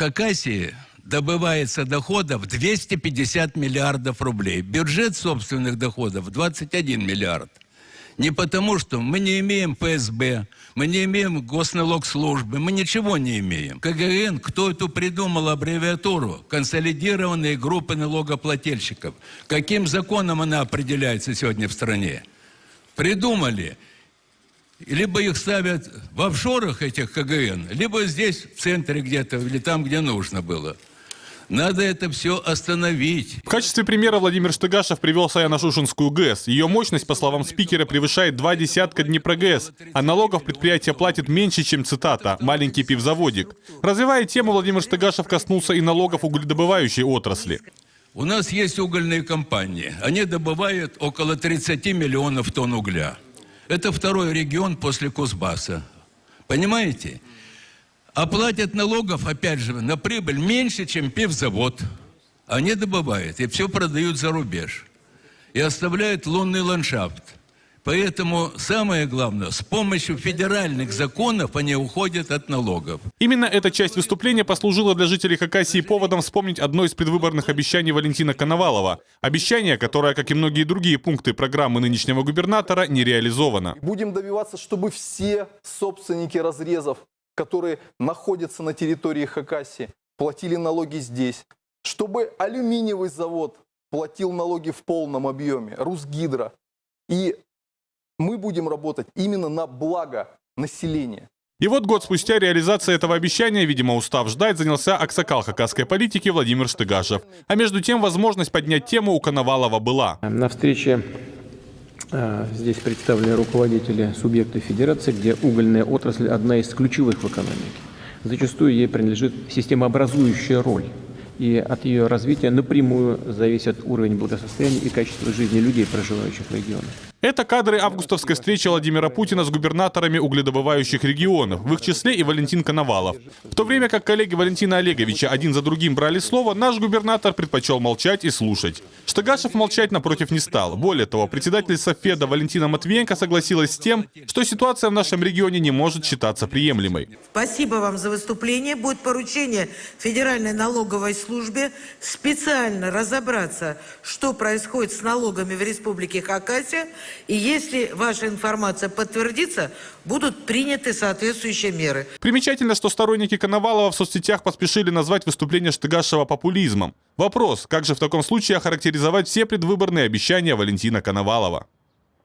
Хакасии добывается доходов 250 миллиардов рублей. Бюджет собственных доходов 21 миллиард. Не потому, что мы не имеем ПСБ, мы не имеем госналогслужбы, мы ничего не имеем. КГН, кто эту придумал аббревиатуру? Консолидированные группы налогоплательщиков. Каким законом она определяется сегодня в стране? Придумали. Либо их ставят в офшорах этих КГН, либо здесь, в центре где-то, или там, где нужно было. Надо это все остановить. В качестве примера Владимир Штыгашев привел Саяно-Шушинскую ГЭС. Ее мощность, по словам спикера, превышает два десятка Днепрогэс, а налогов предприятие платит меньше, чем, цитата, «маленький пивзаводик». Развивая тему, Владимир Штыгашев коснулся и налогов угледобывающей отрасли. У нас есть угольные компании. Они добывают около 30 миллионов тонн угля. Это второй регион после Кузбасса. Понимаете? А налогов, опять же, на прибыль меньше, чем пивзавод. Они добывают и все продают за рубеж. И оставляют лунный ландшафт. Поэтому самое главное, с помощью федеральных законов они уходят от налогов. Именно эта часть выступления послужила для жителей Хакасии поводом вспомнить одно из предвыборных обещаний Валентина Коновалова. Обещание, которое, как и многие другие пункты программы нынешнего губернатора, не реализовано. Будем добиваться, чтобы все собственники разрезов которые находятся на территории Хакасии, платили налоги здесь. Чтобы алюминиевый завод платил налоги в полном объеме, Русгидро. И мы будем работать именно на благо населения. И вот год спустя реализация этого обещания, видимо, устав ждать, занялся аксакал хакасской политики Владимир Штыгашев. А между тем, возможность поднять тему у Коновалова была. На встрече а, здесь представлены руководители субъектов федерации, где угольная отрасль одна из ключевых в экономике. Зачастую ей принадлежит системообразующая роль и от ее развития напрямую зависит уровень благосостояния и качество жизни людей, проживающих в регионе. Это кадры августовской встречи Владимира Путина с губернаторами угледобывающих регионов, в их числе и Валентин Коновалов. В то время как коллеги Валентина Олеговича один за другим брали слово, наш губернатор предпочел молчать и слушать. Штыгашев молчать напротив не стал. Более того, председатель Софеда Валентина Матвиенко согласилась с тем, что ситуация в нашем регионе не может считаться приемлемой. Спасибо вам за выступление. Будет поручение Федеральной налоговой службы службе специально разобраться, что происходит с налогами в Республике Хакасия, и если ваша информация подтвердится, будут приняты соответствующие меры. Примечательно, что сторонники Коновалова в соцсетях поспешили назвать выступление Штыгашева популизмом. Вопрос, как же в таком случае охарактеризовать все предвыборные обещания Валентина Коновалова?